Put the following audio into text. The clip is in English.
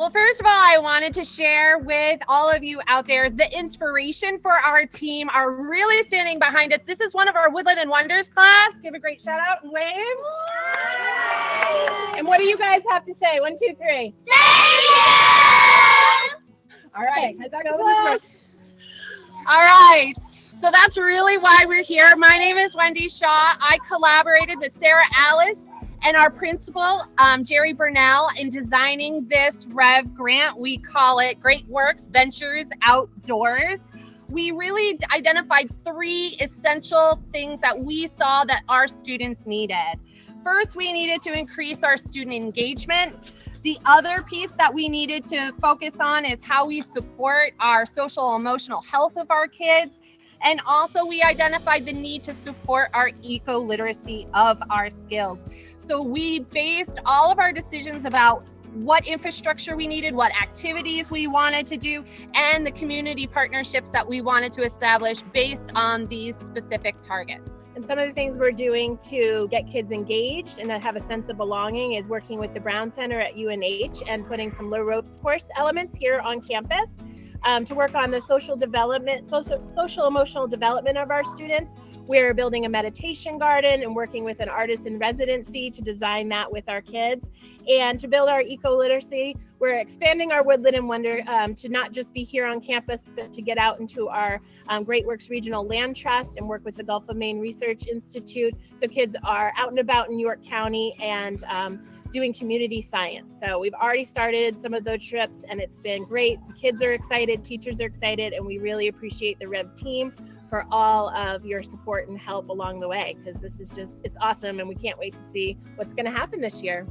Well, first of all, I wanted to share with all of you out there the inspiration for our team are really standing behind us. This is one of our Woodland and Wonders class. Give a great shout out and wave. And what do you guys have to say? One, two, three. Thank you! All right. All right. So that's really why we're here. My name is Wendy Shaw. I collaborated with Sarah Alice and our principal, um, Jerry Burnell, in designing this REV grant. We call it Great Works Ventures Outdoors. We really identified three essential things that we saw that our students needed. First, we needed to increase our student engagement. The other piece that we needed to focus on is how we support our social emotional health of our kids. And also we identified the need to support our eco-literacy of our skills. So we based all of our decisions about what infrastructure we needed, what activities we wanted to do, and the community partnerships that we wanted to establish based on these specific targets. And some of the things we're doing to get kids engaged and have a sense of belonging is working with the Browne Center at UNH and putting some low ropes course elements here on campus um, to work on the social development, social, social emotional development of our students. We're building a meditation garden and working with an artist in residency to design that with our kids. And to build our eco-literacy, we're expanding our Woodland and Wonder um, to not just be here on campus, but to get out into our um, Great Works Regional Land Trust and work with the Gulf of Maine Research Institute. So kids are out and about in York County and um, doing community science. So we've already started some of those trips and it's been great. Kids are excited, teachers are excited, and we really appreciate the REV team for all of your support and help along the way because this is just, it's awesome and we can't wait to see what's gonna happen this year.